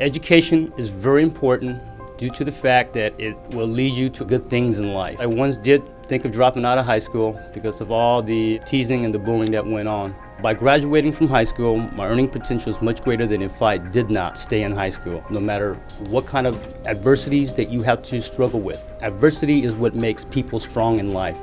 Education is very important due to the fact that it will lead you to good things in life. I once did think of dropping out of high school because of all the teasing and the bullying that went on. By graduating from high school, my earning potential is much greater than if I did not stay in high school, no matter what kind of adversities that you have to struggle with. Adversity is what makes people strong in life.